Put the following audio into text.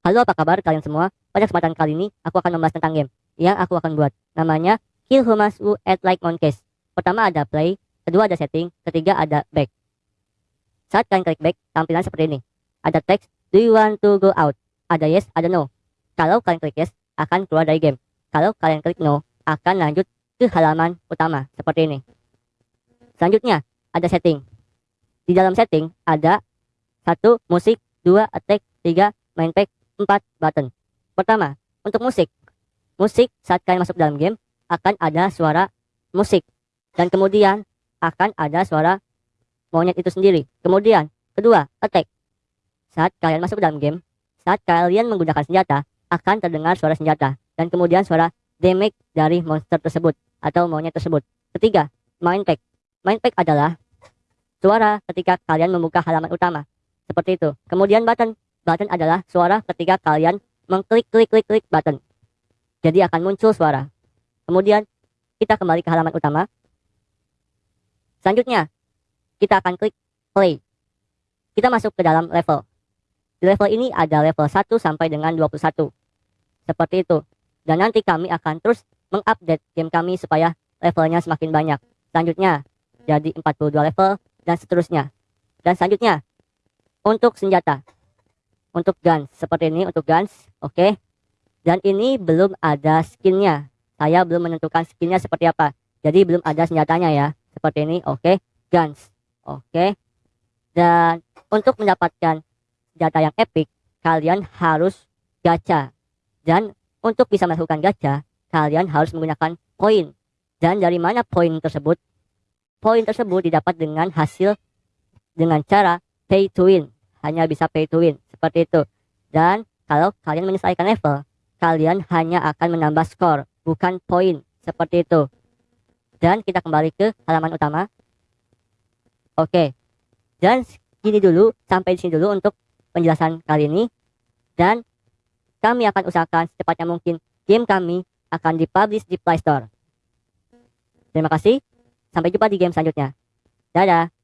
Halo apa kabar kalian semua? Pada kesempatan kali ini aku akan membahas tentang game yang aku akan buat. Namanya Kill Humans Who Act Like Monkeys. Pertama ada play, kedua ada setting, ketiga ada back. Saat kalian klik back, tampilan seperti ini. Ada teks, do you want to go out? Ada yes, ada no. Kalau kalian klik yes, akan keluar dari game. Kalau kalian klik no, akan lanjut ke halaman utama, seperti ini. Selanjutnya, ada setting. Di dalam setting, ada satu musik, dua attack, tiga main pack, 4 button. Pertama, untuk musik. Musik saat kalian masuk dalam game akan ada suara musik. Dan kemudian akan ada suara monyet itu sendiri. Kemudian, kedua, attack. Saat kalian masuk dalam game, saat kalian menggunakan senjata, akan terdengar suara senjata. Dan kemudian suara damage dari monster tersebut atau monyet tersebut. Ketiga, main pack. Main pack adalah suara ketika kalian membuka halaman utama. Seperti itu. Kemudian button button adalah suara ketika kalian mengklik klik klik klik button. Jadi akan muncul suara. Kemudian kita kembali ke halaman utama. Selanjutnya kita akan klik play. Kita masuk ke dalam level. Di level ini ada level 1 sampai dengan 21. Seperti itu. Dan nanti kami akan terus mengupdate game kami supaya levelnya semakin banyak. Selanjutnya jadi 42 level dan seterusnya. Dan selanjutnya untuk senjata untuk guns. Seperti ini untuk guns oke. Okay. dan ini belum ada skinnya. Saya belum menentukan skinnya seperti apa. Jadi belum ada senjatanya ya. Seperti ini oke. Okay. guns oke. Okay. dan untuk mendapatkan senjata yang epic kalian harus gacha. Dan untuk bisa melakukan gacha kalian harus menggunakan poin dan dari mana poin tersebut? Poin tersebut didapat dengan hasil dengan cara pay to win hanya bisa pay to win seperti itu. Dan kalau kalian menyelesaikan level, kalian hanya akan menambah skor, bukan poin. Seperti itu. Dan kita kembali ke halaman utama. Oke. Dan gini dulu, sampai di sini dulu untuk penjelasan kali ini. Dan kami akan usahakan secepatnya mungkin game kami akan dipublish di Play Store. Terima kasih. Sampai jumpa di game selanjutnya. Dadah.